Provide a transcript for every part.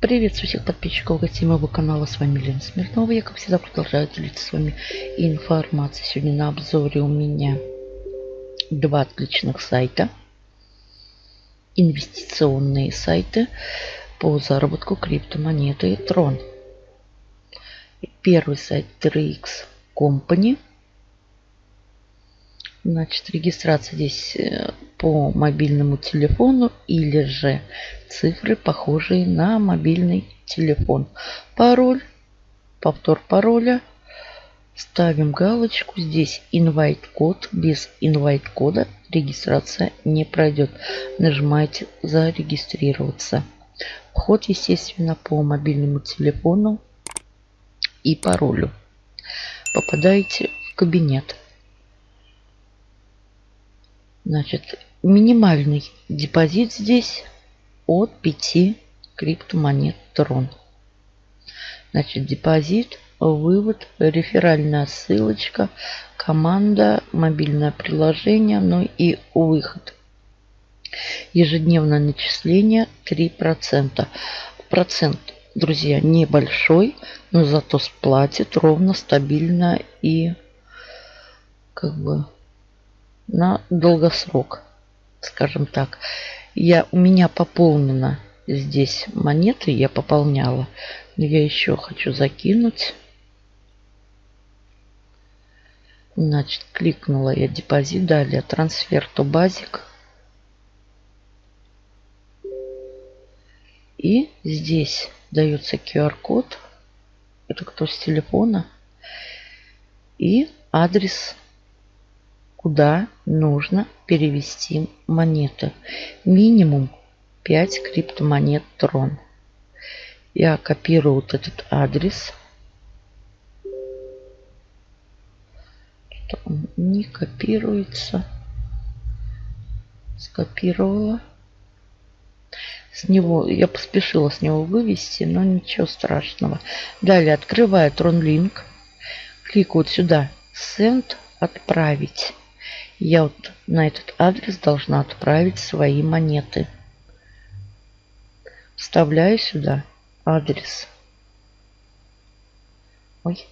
Приветствую всех подписчиков гостей моего канала. С вами Лена Смирнова. Я, как всегда, продолжаю делиться с вами информацией. Сегодня на обзоре у меня два отличных сайта. Инвестиционные сайты по заработку криптомонеты Tron. Первый сайт 3x Company. Значит, регистрация здесь э, по мобильному телефону или же цифры, похожие на мобильный телефон. Пароль, повтор пароля. Ставим галочку. Здесь invite код. Без invite кода регистрация не пройдет. Нажимаете зарегистрироваться. Вход, естественно, по мобильному телефону и паролю. Попадаете в кабинет. Значит, минимальный депозит здесь от 5 криптомонет Трон. Значит, депозит, вывод, реферальная ссылочка, команда, мобильное приложение, ну и выход. Ежедневное начисление 3%. Процент, друзья, небольшой, но зато сплатит ровно, стабильно и как бы на долгосрок, скажем так. Я, у меня пополнено здесь монеты, я пополняла. Но я еще хочу закинуть. Значит, кликнула я депозит, далее трансфер то базик. И здесь дается QR-код. Это кто с телефона. И адрес куда нужно перевести монеты. Минимум 5 криптомонет Трон. Я копирую вот этот адрес. Не копируется. Скопировала. С него, я поспешила с него вывести, но ничего страшного. Далее открываю TronLink. Кликаю вот сюда. Send. Отправить. Я вот на этот адрес должна отправить свои монеты. Вставляю сюда адрес. Ой.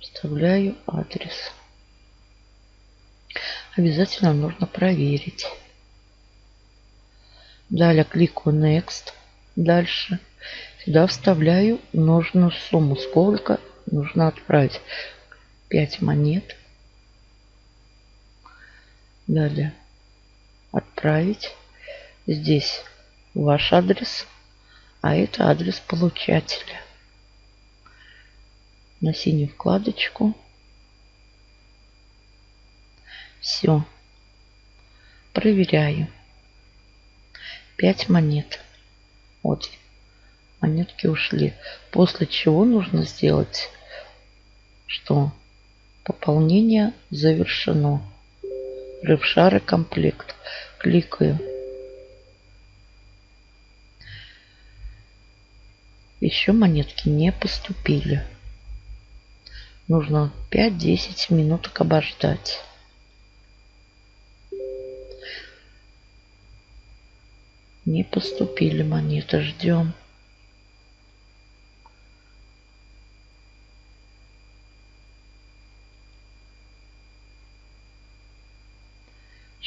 Вставляю адрес. Обязательно нужно проверить. Далее кликаю Next. Дальше. Сюда вставляю нужную сумму. Сколько нужно отправить. 5 монет. Далее отправить. Здесь ваш адрес, а это адрес получателя. На синюю вкладочку. Все. Проверяю. 5 монет. Вот. Монетки ушли. После чего нужно сделать, что Пополнение завершено. Рыбшары комплект. Кликаю. Еще монетки не поступили. Нужно 5-10 минуток обождать. Не поступили монеты. Ждем.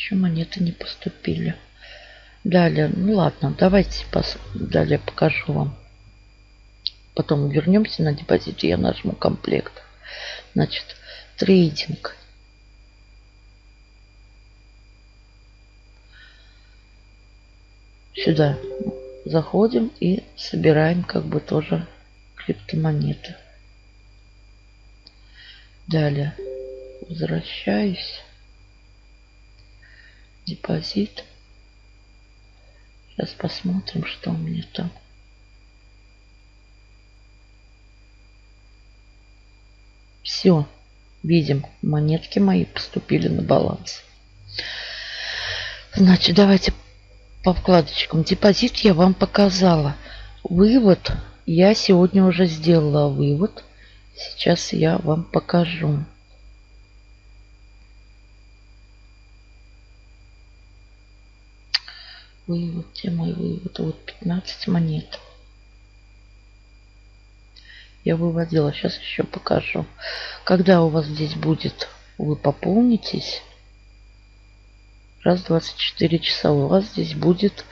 Еще монеты не поступили. Далее, ну ладно, давайте пос... далее покажу вам. Потом вернемся на депозит, я нажму комплект. Значит, трейдинг. Сюда заходим и собираем как бы тоже криптомонеты. Далее возвращаюсь депозит. Сейчас посмотрим, что у меня там. Все, видим, монетки мои поступили на баланс. Значит, давайте по вкладочкам. Депозит я вам показала. Вывод я сегодня уже сделала вывод. Сейчас я вам покажу. Вывод, где мой вывод? Вот 15 монет. Я выводила. Сейчас еще покажу. Когда у вас здесь будет, вы пополнитесь. Раз 24 часа у вас здесь будет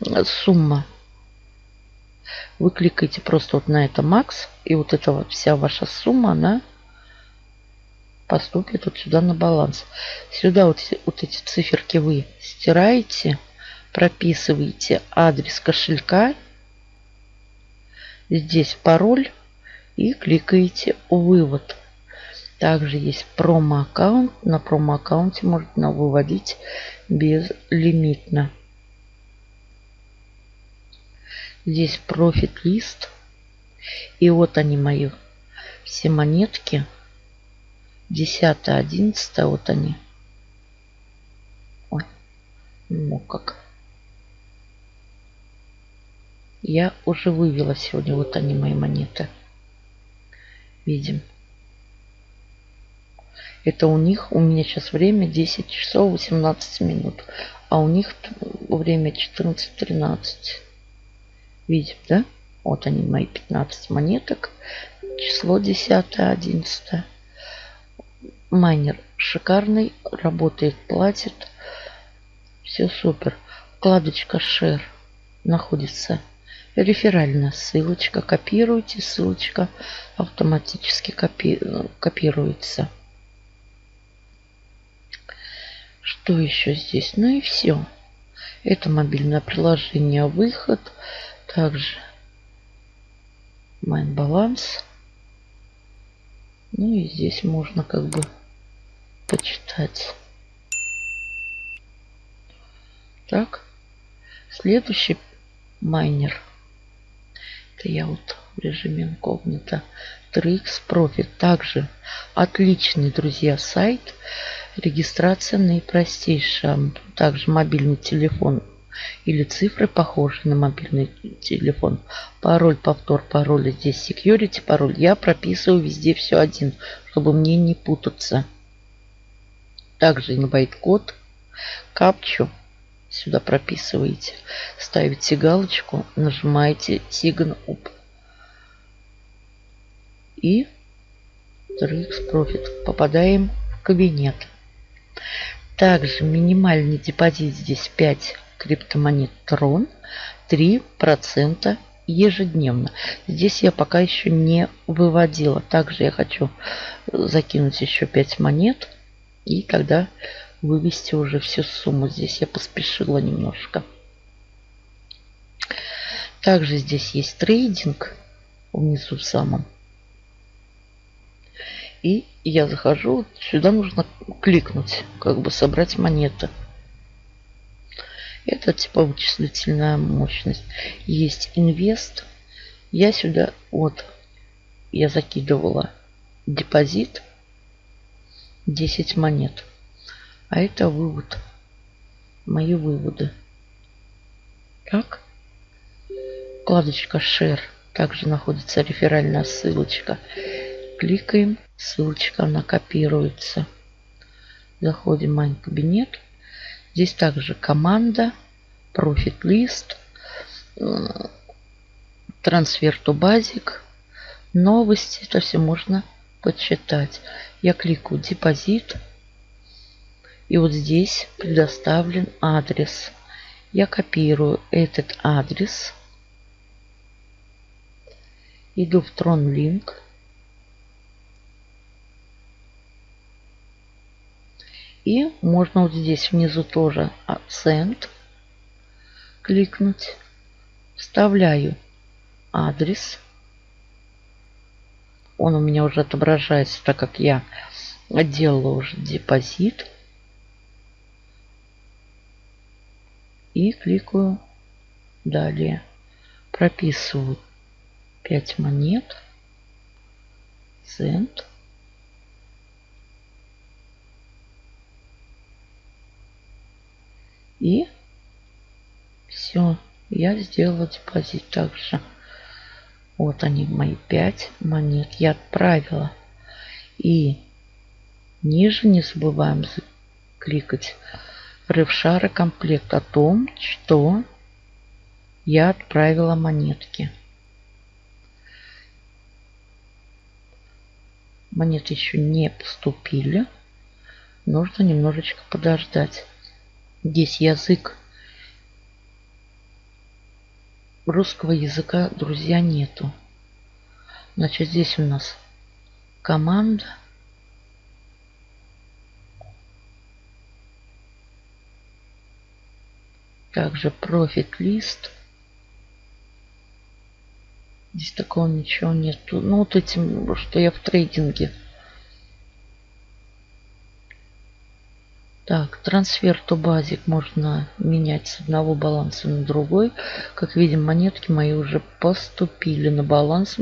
э, сумма. Вы кликаете просто вот на это макс. И вот эта вот вся ваша сумма, она поступит вот сюда на баланс. Сюда вот, вот эти циферки вы стираете прописываете адрес кошелька, здесь пароль и кликаете «Вывод». Также есть промо-аккаунт. На промо-аккаунте можно выводить безлимитно. Здесь профит-лист. И вот они мои все монетки. 10, 11, вот они. Ой, ну как. Я уже вывела сегодня. Вот они, мои монеты. Видим. Это у них, у меня сейчас время 10 часов 18 минут. А у них время 14.13. Видим, да? Вот они, мои 15 монеток. Число 10, 11. Майнер шикарный, работает, платит. Все супер. Вкладочка Share находится реферальная ссылочка. Копируйте, ссылочка автоматически копи копируется. Что еще здесь? Ну и все. Это мобильное приложение выход. Также майн баланс. Ну и здесь можно как бы почитать. Так. Следующий майнер вот в режиме инкогнито. 3x Profit. Также отличный, друзья, сайт. Регистрация наипростейшая. Также мобильный телефон или цифры похожи на мобильный телефон. Пароль, повтор пароля. Здесь security пароль. Я прописываю везде все один, чтобы мне не путаться. Также инвайт-код, капчу сюда прописываете. Ставите галочку, нажимаете Sign Up. И 3x Profit. Попадаем в кабинет. Также минимальный депозит здесь 5 криптомонет Tron. 3% ежедневно. Здесь я пока еще не выводила. Также я хочу закинуть еще 5 монет. И тогда вывести уже всю сумму. Здесь я поспешила немножко. Также здесь есть трейдинг внизу самом. И я захожу, сюда нужно кликнуть, как бы собрать монеты. Это типа вычислительная мощность. Есть инвест. Я сюда, вот, я закидывала депозит 10 монет. А это вывод. Мои выводы. Так. Вкладочка Share. Также находится реферальная ссылочка. Кликаем. Ссылочка, она копируется. Заходим в мой кабинет. Здесь также команда, профит лист, трансфер to базик, новости. Это все можно почитать. Я кликаю депозит. И вот здесь предоставлен адрес. Я копирую этот адрес. Иду в TronLink. И можно вот здесь внизу тоже акцент кликнуть. Вставляю адрес. Он у меня уже отображается, так как я делала уже депозит. И кликаю далее. Прописываю 5 монет. Цент. И все. Я сделала депозит также. Вот они, мои 5 монет. Я отправила. И ниже не забываем кликать Рывшара комплект о том, что я отправила монетки. Монеты еще не поступили. Нужно немножечко подождать. Здесь язык русского языка, друзья, нету. Значит, здесь у нас команда. Также профит лист. Здесь такого ничего нету. Ну, вот этим, что я в трейдинге. Так, трансфер то базик можно менять с одного баланса на другой. Как видим, монетки мои уже поступили на баланс.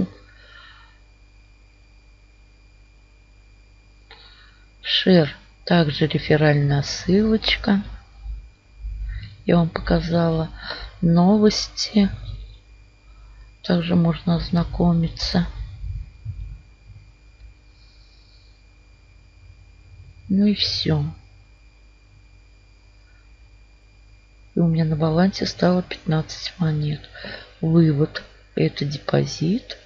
Шер, также реферальная ссылочка. Я вам показала новости. Также можно ознакомиться. Ну и все. И у меня на балансе стало 15 монет. Вывод. Это депозит.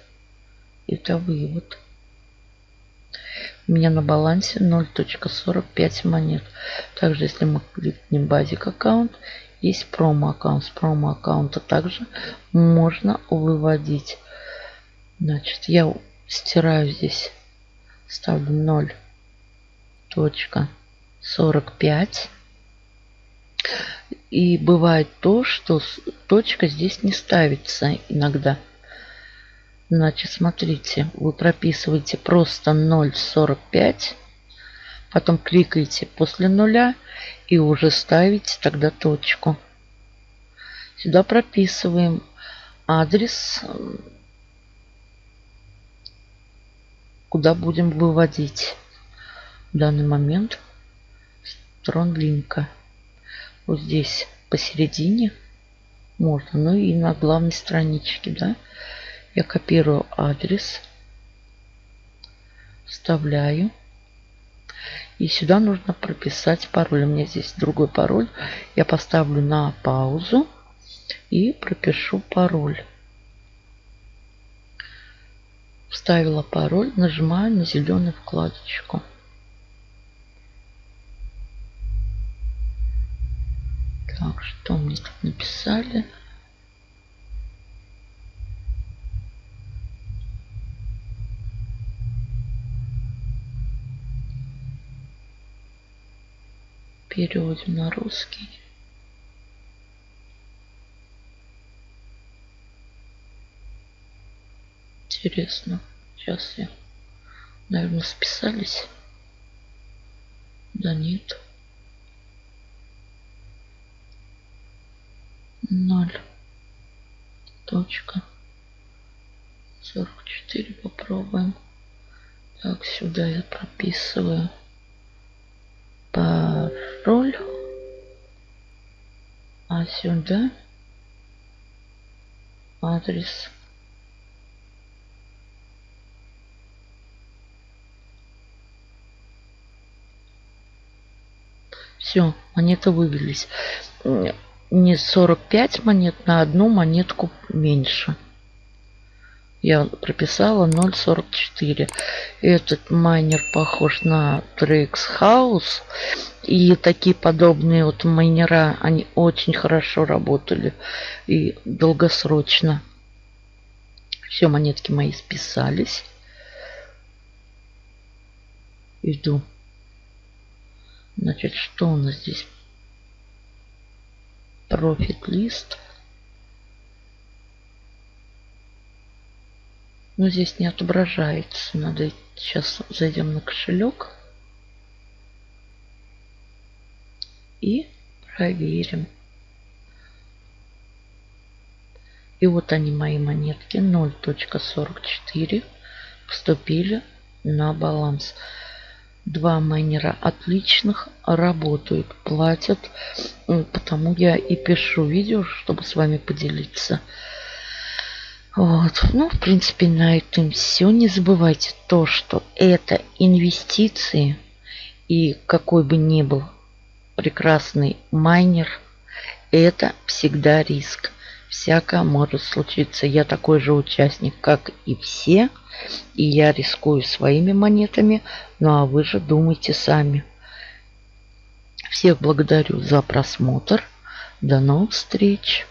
Это вывод. У меня на балансе 0.45 монет. Также, если мы кликнем базик аккаунт есть промо-аккаунт. С промо-аккаунта также можно выводить. Значит, я стираю здесь, ставлю 0.45. И бывает то, что точка здесь не ставится иногда. Значит, смотрите, вы прописываете просто 0.45 Потом кликаете после нуля и уже ставите тогда точку. Сюда прописываем адрес, куда будем выводить в данный момент сторон линка. Вот здесь посередине можно, ну и на главной страничке, да. Я копирую адрес, вставляю. И сюда нужно прописать пароль. У меня здесь другой пароль. Я поставлю на паузу и пропишу пароль. Вставила пароль, нажимаю на зеленую вкладочку. Так, что мне тут написали? Переводим на русский. Интересно. Сейчас я, наверное, списались. Да нет. Ноль. Точка. 44 попробуем. Так, сюда я прописываю пароль. А сюда адрес. Все, монеты вывелись. Не 45 монет на одну монетку меньше. Я прописала 0.44. Этот майнер похож на Trax House. И такие подобные вот майнера, они очень хорошо работали и долгосрочно. Все, монетки мои списались. Иду. Значит, что у нас здесь? Профит лист. Но здесь не отображается. Надо сейчас зайдем на кошелек. и проверим. И вот они, мои монетки, 0.44 поступили на баланс. Два майнера отличных работают, платят. Потому я и пишу видео, чтобы с вами поделиться. Вот. Ну, в принципе, на этом все. Не забывайте то, что это инвестиции. И какой бы ни был прекрасный майнер, это всегда риск. Всякое может случиться. Я такой же участник, как и все. И я рискую своими монетами. Ну а вы же думайте сами. Всех благодарю за просмотр. До новых встреч!